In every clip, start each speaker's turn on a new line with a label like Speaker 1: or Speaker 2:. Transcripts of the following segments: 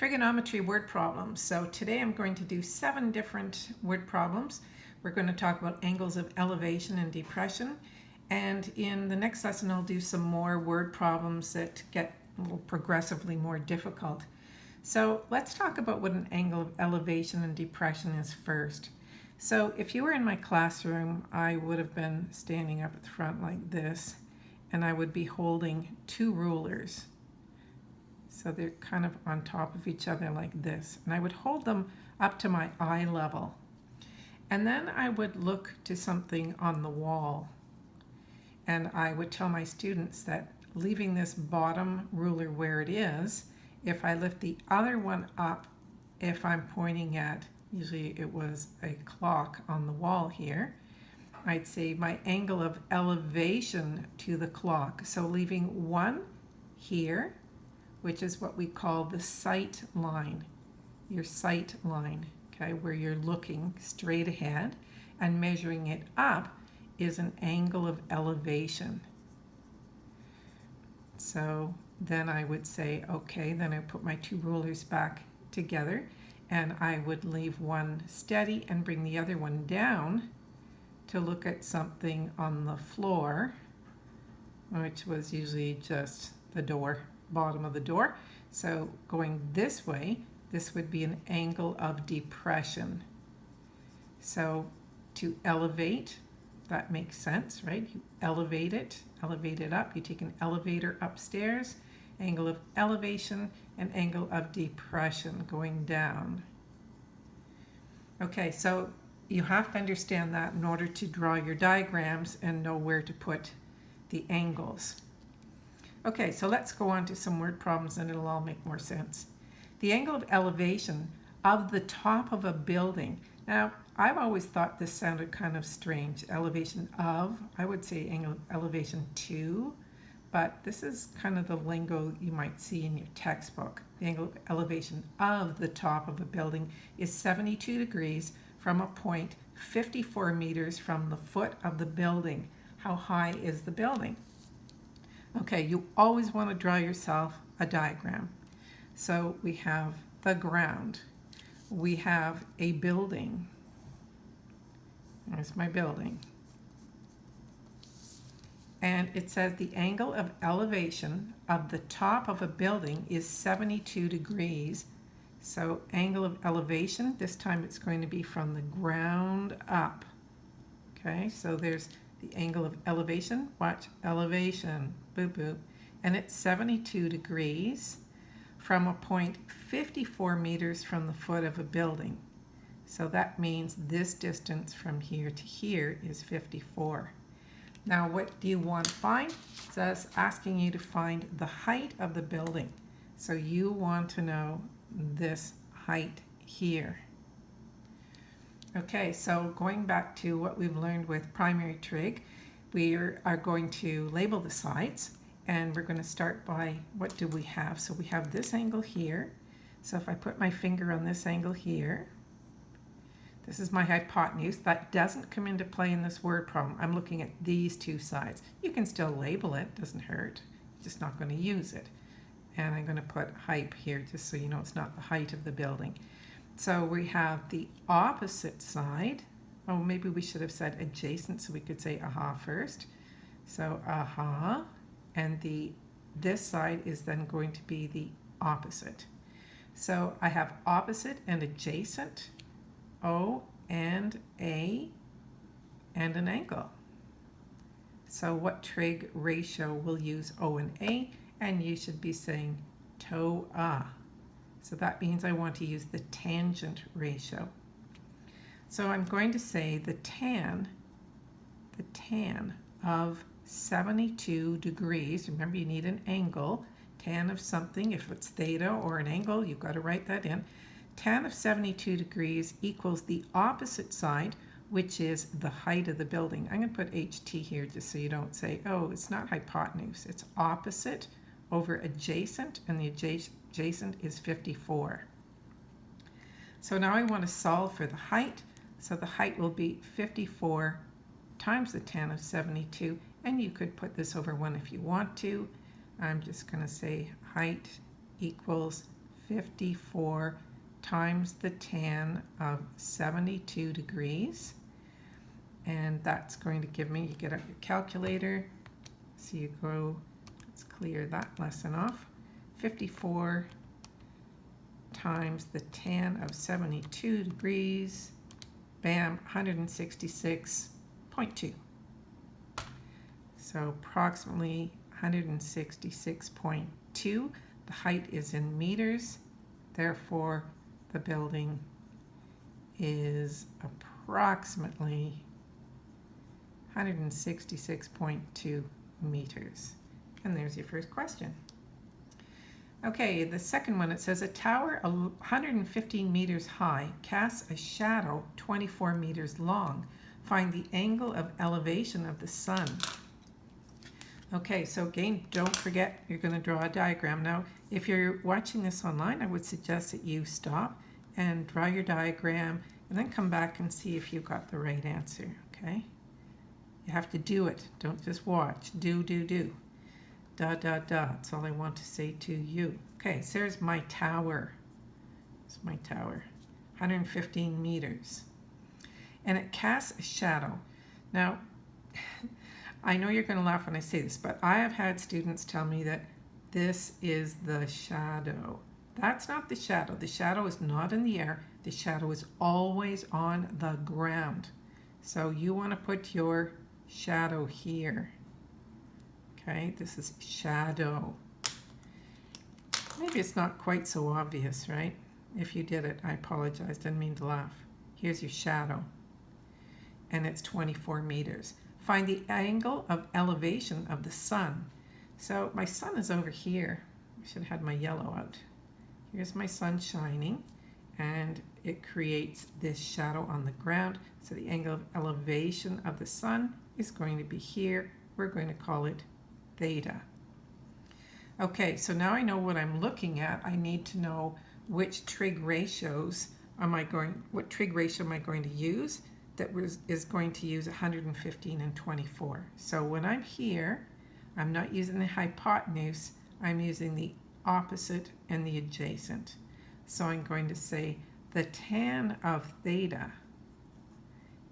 Speaker 1: trigonometry word problems. So today I'm going to do seven different word problems. We're going to talk about angles of elevation and depression. And in the next lesson, I'll do some more word problems that get progressively more difficult. So let's talk about what an angle of elevation and depression is first. So if you were in my classroom, I would have been standing up at the front like this, and I would be holding two rulers. So they're kind of on top of each other like this. And I would hold them up to my eye level. And then I would look to something on the wall. And I would tell my students that leaving this bottom ruler where it is, if I lift the other one up, if I'm pointing at, usually it was a clock on the wall here, I'd say my angle of elevation to the clock. So leaving one here which is what we call the sight line, your sight line, okay, where you're looking straight ahead and measuring it up is an angle of elevation. So then I would say, okay, then I put my two rulers back together and I would leave one steady and bring the other one down to look at something on the floor, which was usually just the door bottom of the door. So going this way, this would be an angle of depression. So to elevate, that makes sense, right? You elevate it, elevate it up. You take an elevator upstairs, angle of elevation, and angle of depression going down. Okay, so you have to understand that in order to draw your diagrams and know where to put the angles. Okay, so let's go on to some word problems and it'll all make more sense. The angle of elevation of the top of a building. Now, I've always thought this sounded kind of strange. Elevation of, I would say angle elevation to, but this is kind of the lingo you might see in your textbook. The angle of elevation of the top of a building is 72 degrees from a point 54 meters from the foot of the building. How high is the building? Okay, you always want to draw yourself a diagram. So we have the ground. We have a building. There's my building. And it says the angle of elevation of the top of a building is 72 degrees. So angle of elevation, this time it's going to be from the ground up. Okay, so there's the angle of elevation. Watch, elevation, boop, boop. And it's 72 degrees from a point 54 meters from the foot of a building. So that means this distance from here to here is 54. Now what do you want to find? It says asking you to find the height of the building. So you want to know this height here. Okay, so going back to what we've learned with primary trig, we are, going to label the sides and we're going to start by what do we have. So we have this angle here. So if I put my finger on this angle here, this is my hypotenuse. That doesn't come into play in this word problem. I'm looking at these two sides. You can still label it, doesn't hurt. You're just not going to use it. And I'm going to put height here just so you know it's not the height of the building. So we have the opposite side. Oh, maybe we should have said adjacent so we could say aha first. So aha, and the this side is then going to be the opposite. So I have opposite and adjacent, O and A, and an angle. So what trig ratio will use O and A? And you should be saying TOA. Ah. So that means I want to use the tangent ratio. So I'm going to say the tan, the tan of 72 degrees, remember you need an angle, tan of something, if it's theta or an angle, you've got to write that in. Tan of 72 degrees equals the opposite side, which is the height of the building. I'm going to put HT here just so you don't say, oh, it's not hypotenuse. It's opposite over adjacent, and the adjacent adjacent is 54. So now I want to solve for the height. So the height will be 54 times the tan of 72. And you could put this over 1 if you want to. I'm just going to say height equals 54 times the tan of 72 degrees. And that's going to give me, you get out your calculator. So you go, let's clear that lesson off. 54 times the tan of 72 degrees, bam, 166.2. So approximately 166.2. The height is in meters, therefore the building is approximately 166.2 meters. And there's your first question. Okay, the second one, it says a tower 115 meters high casts a shadow 24 meters long. Find the angle of elevation of the sun. Okay, so again, don't forget you're going to draw a diagram. Now, if you're watching this online, I would suggest that you stop and draw your diagram and then come back and see if you got the right answer, okay? You have to do it. Don't just watch. Do, do, do. Da, da, da. That's all I want to say to you. Okay, so there's my tower. It's my tower. 115 meters. And it casts a shadow. Now, I know you're going to laugh when I say this, but I have had students tell me that this is the shadow. That's not the shadow. The shadow is not in the air. The shadow is always on the ground. So you want to put your shadow here. Okay, this is shadow. Maybe it's not quite so obvious, right? If you did it, I apologize. Didn't mean to laugh. Here's your shadow. And it's 24 meters. Find the angle of elevation of the sun. So my sun is over here. I should have had my yellow out. Here's my sun shining and it creates this shadow on the ground. So the angle of elevation of the sun is going to be here. We're going to call it theta. Okay, so now I know what I'm looking at. I need to know which trig ratios am I going, what trig ratio am I going to use? that was, is going to use 115 and 24. So when I'm here, I'm not using the hypotenuse, I'm using the opposite and the adjacent. So I'm going to say the tan of theta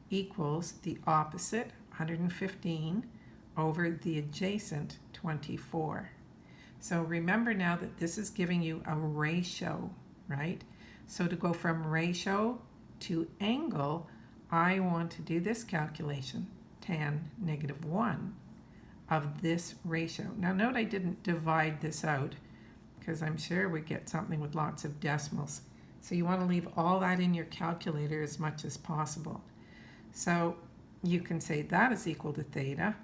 Speaker 1: equals the opposite, 115, over the adjacent, 24. So remember now that this is giving you a ratio, right? So to go from ratio to angle, I want to do this calculation, tan negative 1 of this ratio. Now note I didn't divide this out because I'm sure we get something with lots of decimals. So you want to leave all that in your calculator as much as possible. So you can say that is equal to theta.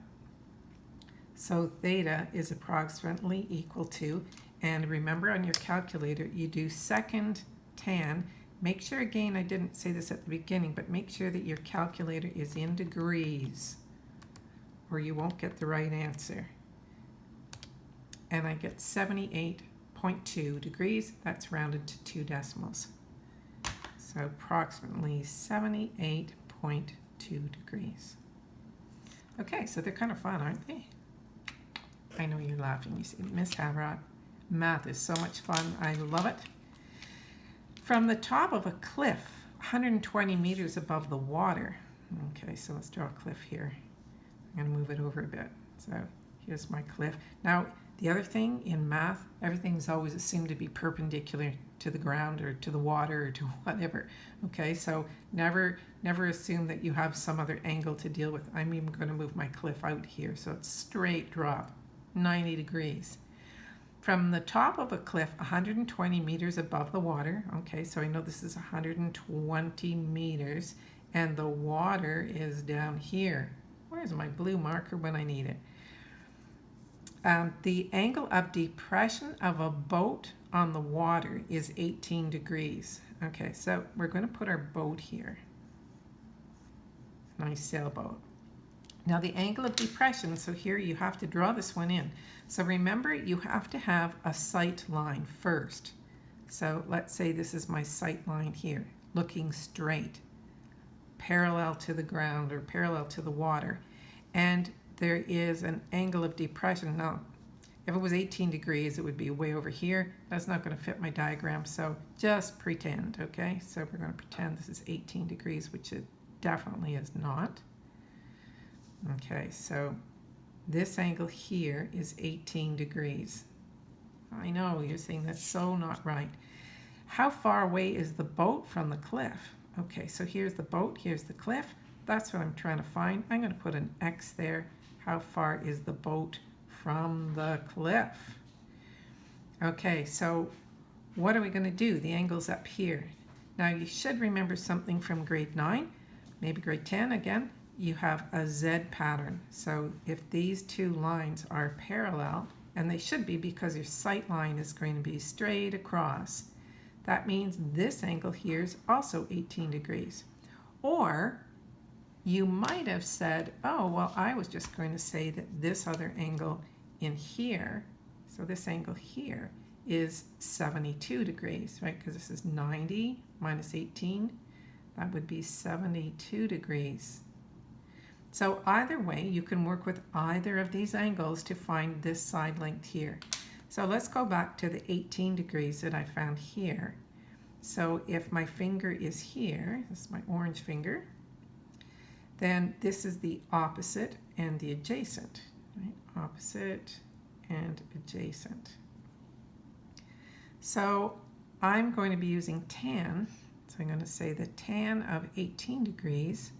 Speaker 1: So theta is approximately equal to, and remember on your calculator you do second tan Make sure, again, I didn't say this at the beginning, but make sure that your calculator is in degrees or you won't get the right answer. And I get 78.2 degrees. That's rounded to two decimals. So approximately 78.2 degrees. Okay, so they're kind of fun, aren't they? I know you're laughing. You see, Miss Havrot, math is so much fun. I love it. From the top of a cliff, 120 meters above the water. Okay, so let's draw a cliff here. I'm going to move it over a bit. So here's my cliff. Now, the other thing in math, everything's always assumed to be perpendicular to the ground or to the water or to whatever. Okay, so never never assume that you have some other angle to deal with. I'm even going to move my cliff out here so it's straight drop, 90 degrees from the top of a cliff 120 meters above the water. Okay, so I know this is 120 meters and the water is down here. Where's my blue marker when I need it? Um, the angle of depression of a boat on the water is 18 degrees. Okay, so we're going to put our boat here. Nice sailboat. Now the angle of depression, so here you have to draw this one in. So remember, you have to have a sight line first. So let's say this is my sight line here, looking straight, parallel to the ground or parallel to the water. And there is an angle of depression. Now, If it was 18 degrees, it would be way over here. That's not going to fit my diagram, so just pretend, okay? So we're going to pretend this is 18 degrees, which it definitely is not. Okay, so this angle here is 18 degrees. I know, you're saying that's so not right. How far away is the boat from the cliff? Okay, so here's the boat, here's the cliff. That's what I'm trying to find. I'm going to put an X there. How far is the boat from the cliff? Okay, so what are we going to do? The angle's up here. Now you should remember something from grade 9, maybe grade 10 again. You have a Z pattern. So if these two lines are parallel, and they should be because your sight line is going to be straight across, that means this angle here is also 18 degrees. Or you might have said, oh, well, I was just going to say that this other angle in here, so this angle here, is 72 degrees, right? Because this is 90 minus 18. That would be 72 degrees. So either way, you can work with either of these angles to find this side length here. So let's go back to the 18 degrees that I found here. So if my finger is here, this is my orange finger, then this is the opposite and the adjacent. Right? Opposite and adjacent. So I'm going to be using tan. So I'm going to say the tan of 18 degrees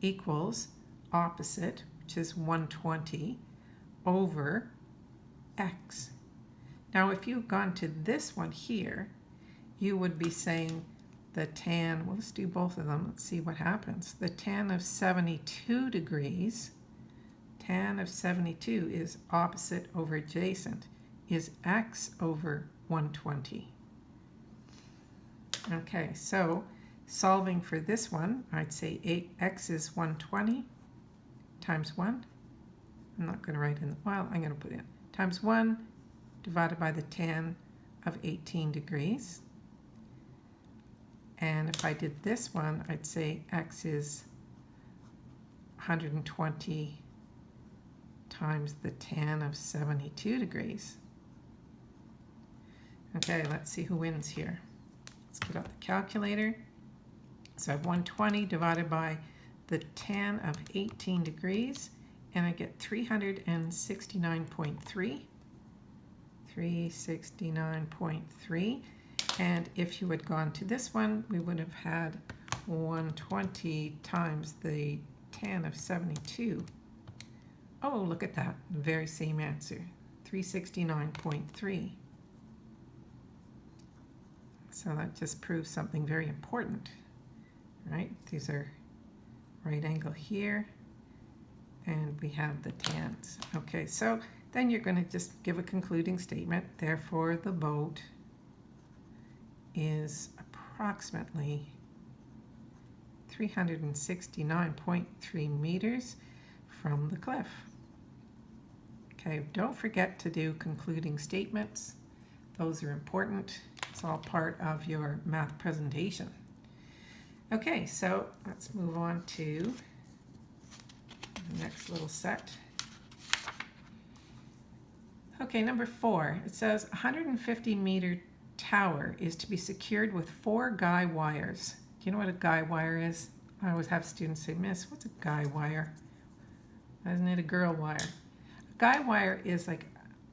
Speaker 1: equals opposite, which is 120, over x. Now if you've gone to this one here, you would be saying the tan, well, let's do both of them. Let's see what happens. The tan of 72 degrees, tan of 72 is opposite over adjacent, is x over 120. Okay, so solving for this one, I'd say 8x is 120 times 1. I'm not going to write in, well, I'm going to put in times 1 divided by the tan of 18 degrees. And if I did this one, I'd say x is 120 times the tan of 72 degrees. Okay, let's see who wins here. Let's get out the calculator. So I have 120 divided by the tan of 18 degrees, and I get 369.3. 369.3. And if you had gone to this one, we would have had 120 times the tan of 72. Oh, look at that. Very same answer. 369.3. So that just proves something very important, right? These are right angle here, and we have the tans. Okay, so then you're going to just give a concluding statement. Therefore, the boat is approximately 369.3 meters from the cliff. Okay, don't forget to do concluding statements. Those are important. It's all part of your math presentation. Okay, so let's move on to the next little set. Okay, number four, it says 150 meter tower is to be secured with four guy wires. Do you know what a guy wire is? I always have students say, Miss, what's a guy wire? Isn't it a girl wire? A guy wire is like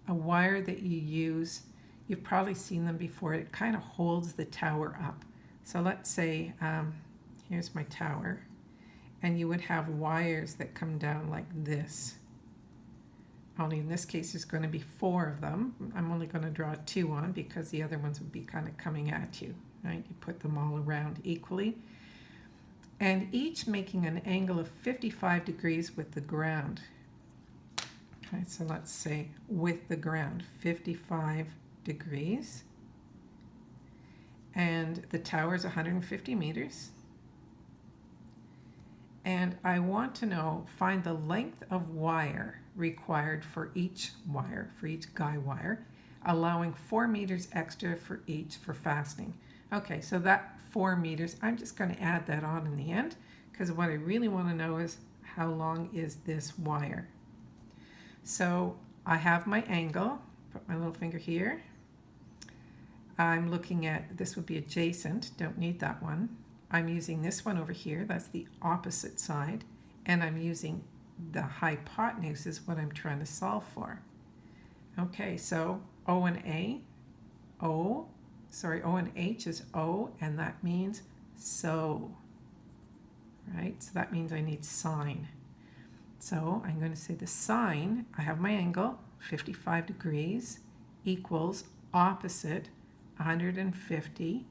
Speaker 1: a wire that you use. You've probably seen them before. It kind of holds the tower up. So let's say, um, here's my tower, and you would have wires that come down like this only in this case there's going to be four of them. I'm only going to draw two on because the other ones would be kind of coming at you, right? You put them all around equally. And each making an angle of 55 degrees with the ground. Okay, so let's say with the ground, 55 degrees. And the tower is 150 meters. And I want to know, find the length of wire required for each wire, for each guy wire, allowing four meters extra for each for fastening. Okay, so that four meters, I'm just going to add that on in the end because what I really want to know is how long is this wire. So I have my angle, put my little finger here. I'm looking at, this would be adjacent, don't need that one. I'm using this one over here, that's the opposite side, and I'm using the hypotenuse is what I'm trying to solve for. Okay, so O and A, O, sorry, O and H is O, and that means so, right? So that means I need sine. So I'm going to say the sine, I have my angle, 55 degrees, equals opposite 150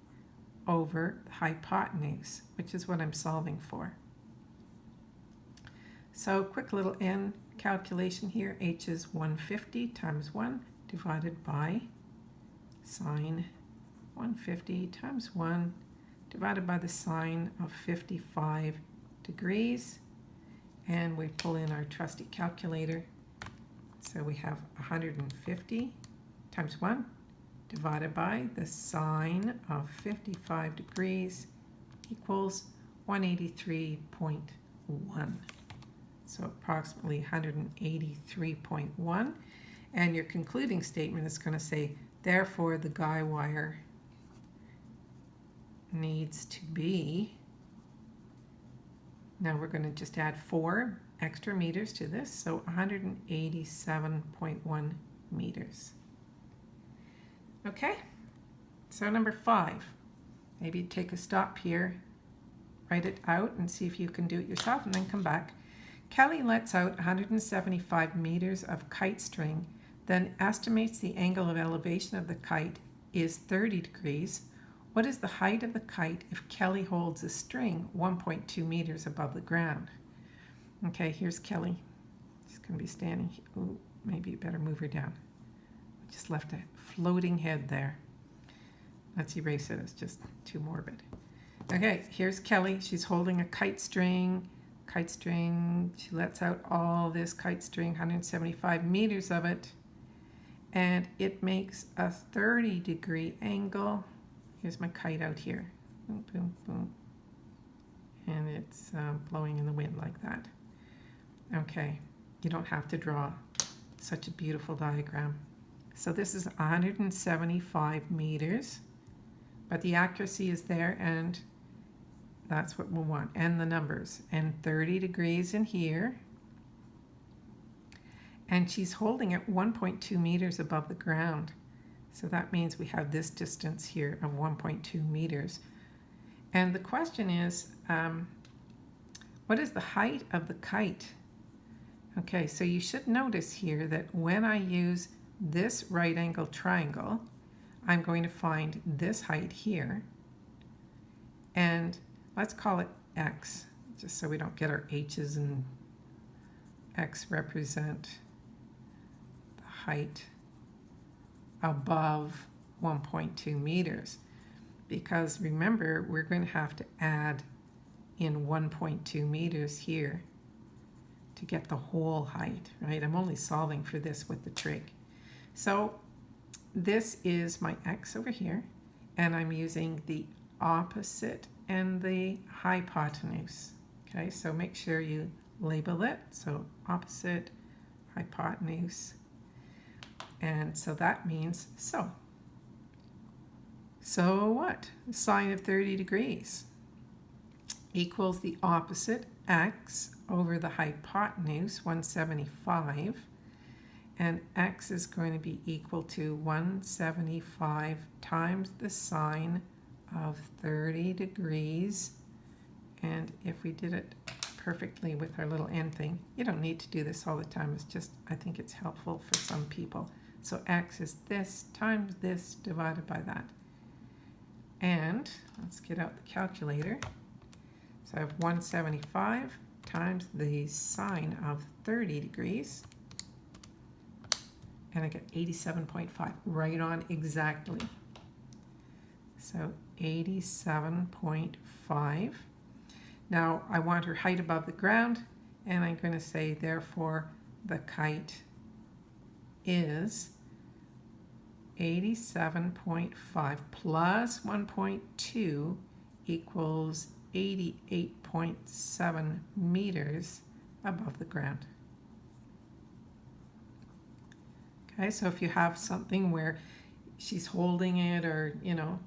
Speaker 1: over hypotenuse, which is what I'm solving for. So quick little n calculation here. h is 150 times 1 divided by sine 150 times 1 divided by the sine of 55 degrees. And we pull in our trusty calculator. So we have 150 times 1 divided by the sine of 55 degrees equals 183.1. So approximately 183.1. And your concluding statement is going to say, therefore the guy wire needs to be, now we're going to just add 4 extra meters to this, so 187.1 meters. Okay, so number 5, maybe take a stop here, write it out and see if you can do it yourself and then come back. Kelly lets out 175 meters of kite string, then estimates the angle of elevation of the kite is 30 degrees what is the height of the kite if Kelly holds a string 1.2 meters above the ground? Okay, here's Kelly. She's going to be standing. Ooh, maybe you better move her down. Just left a floating head there. Let's erase it. It's just too morbid. Okay, here's Kelly. She's holding a kite string. Kite string. She lets out all this kite string, 175 meters of it. And it makes a 30 degree angle Here's my kite out here. Boom, boom, boom. And it's uh, blowing in the wind like that. Okay, you don't have to draw such a beautiful diagram. So this is 175 meters, but the accuracy is there and that's what we want. And the numbers. And 30 degrees in here. And she's holding it 1.2 meters above the ground. So that means we have this distance here of 1.2 meters. And the question is, um, what is the height of the kite? Okay, so you should notice here that when I use this right angle triangle, I'm going to find this height here. And let's call it x, just so we don't get our h's and x represent the height above 1.2 meters because remember we're going to have to add in 1.2 meters here to get the whole height, right? I'm only solving for this with the trig. So this is my x over here, and I'm using the opposite and the hypotenuse. Okay, so make sure you label it. So opposite, hypotenuse, and so that means so. So what? Sine of 30 degrees equals the opposite x over the hypotenuse, 175. And x is going to be equal to 175 times the sine of 30 degrees. And if we did it perfectly with our little n thing, you don't need to do this all the time. It's just, I think it's helpful for some people. So x is this times this divided by that. And let's get out the calculator. So I have 175 times the sine of 30 degrees. And I get 87.5, right on exactly. So 87.5. Now I want her height above the ground, and I'm going to say, therefore, the kite is 87.5 plus 1.2 equals 88.7 meters above the ground. Okay, so if you have something where she's holding it or, you know,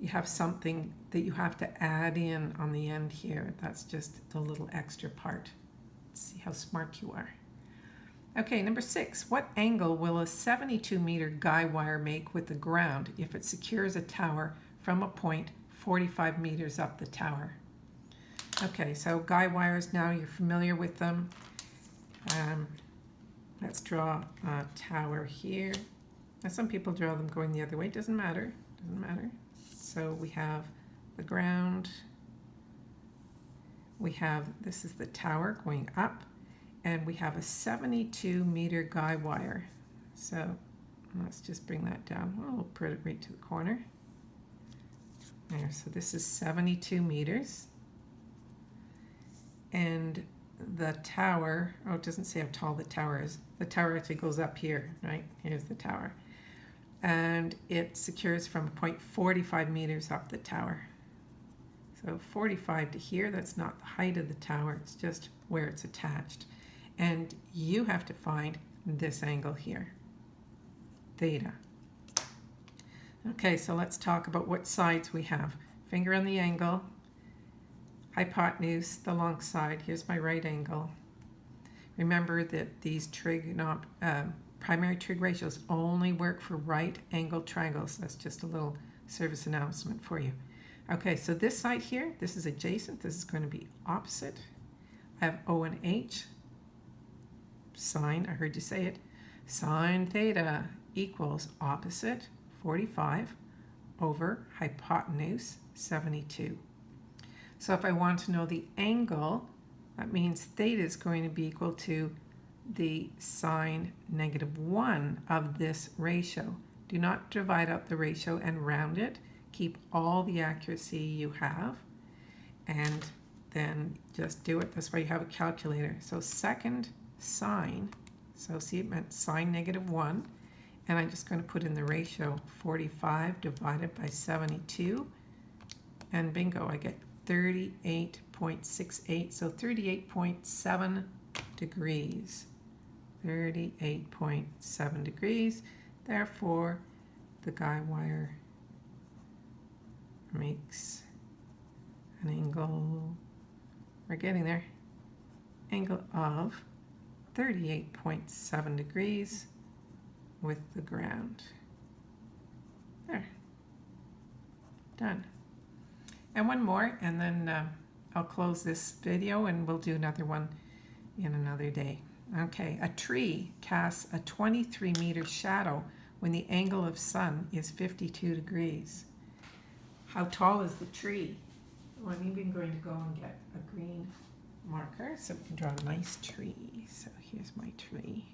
Speaker 1: you have something that you have to add in on the end here, that's just the little extra part. Let's see how smart you are. Okay, number six, what angle will a 72 meter guy wire make with the ground if it secures a tower from a point 45 meters up the tower? Okay, so guy wires now, you're familiar with them. Um, let's draw a tower here. Now some people draw them going the other way, doesn't matter, doesn't matter. So we have the ground, we have, this is the tower going up, and we have a 72 meter guy wire. So let's just bring that down. Well, we'll put it right to the corner. There, so this is 72 meters. And the tower, oh, it doesn't say how tall the tower is. The tower actually goes up here, right? Here's the tower. And it secures from point 0.45 meters up the tower. So 45 to here, that's not the height of the tower, it's just where it's attached. And you have to find this angle here, theta. Okay, so let's talk about what sides we have. Finger on the angle, hypotenuse, the long side. Here's my right angle. Remember that these trig, um, primary trig ratios only work for right angle triangles. That's just a little service announcement for you. Okay, so this side here, this is adjacent. This is going to be opposite. I have O and H. Sine, I heard you say it. Sine theta equals opposite 45 over hypotenuse 72. So if I want to know the angle, that means theta is going to be equal to the sine negative 1 of this ratio. Do not divide up the ratio and round it. Keep all the accuracy you have and then just do it. That's why you have a calculator. So second sine, so see it meant sine negative 1, and I'm just going to put in the ratio 45 divided by 72, and bingo, I get 38.68, so 38.7 degrees. 38.7 degrees. Therefore, the guy wire makes an angle, we're getting there, angle of 38.7 degrees with the ground. There. Done. And one more, and then uh, I'll close this video and we'll do another one in another day. Okay, a tree casts a 23 meter shadow when the angle of sun is 52 degrees. How tall is the tree? Well, I'm even going to go and get a green marker so we can draw a nice tree. So here's my tree.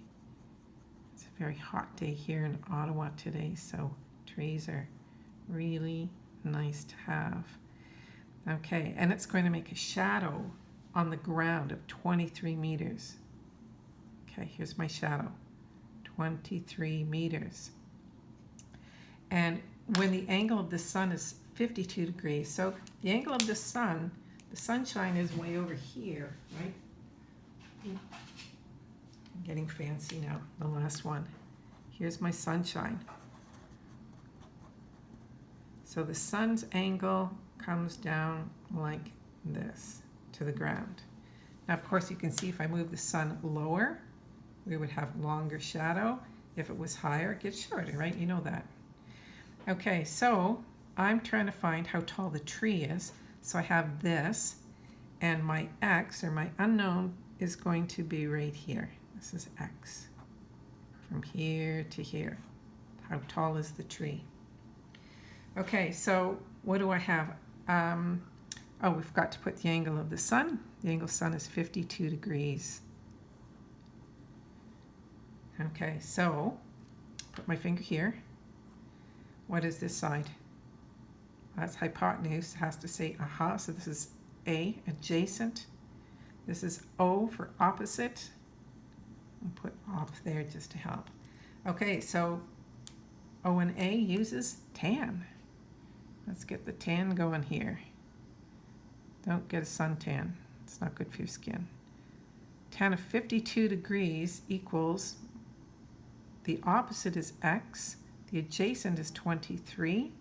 Speaker 1: It's a very hot day here in Ottawa today, so trees are really nice to have. Okay, and it's going to make a shadow on the ground of 23 meters. Okay, here's my shadow, 23 meters. And when the angle of the sun is 52 degrees, so the angle of the sun, the sunshine is way over here, right? I'm getting fancy now, the last one. Here's my sunshine. So the sun's angle comes down like this to the ground. Now, of course, you can see if I move the sun lower, we would have longer shadow. If it was higher, it gets shorter, right? You know that. Okay, so I'm trying to find how tall the tree is. So I have this, and my x, or my unknown, is going to be right here. This is x, from here to here. How tall is the tree? Okay, so what do I have? Um, oh, we've got to put the angle of the sun. The angle of the sun is 52 degrees. Okay, so put my finger here. What is this side? That's hypotenuse. It has to say aha. So this is A, adjacent. This is O for opposite. I'll put off there just to help. Okay, so O and A uses tan. Let's get the tan going here. Don't get a suntan. It's not good for your skin. Tan of 52 degrees equals the opposite is x, the adjacent is 23.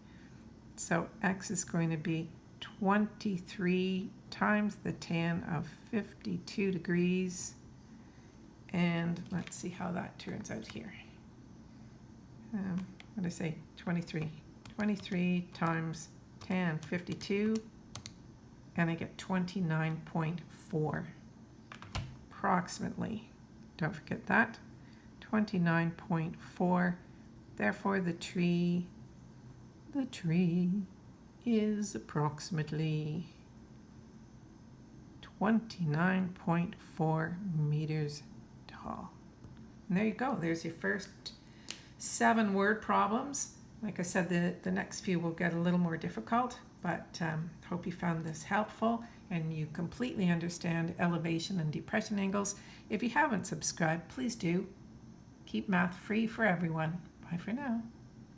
Speaker 1: So x is going to be 23 times the tan of 52 degrees. And let's see how that turns out here. Um, what did I say? 23. 23 times 10, 52 and I get 29.4 approximately. Don't forget that. 29.4. Therefore, the tree, the tree is approximately 29.4 meters tall. And there you go. There's your first seven word problems. Like I said, the, the next few will get a little more difficult, but um, hope you found this helpful and you completely understand elevation and depression angles. If you haven't subscribed, please do. Keep math free for everyone. Bye for now.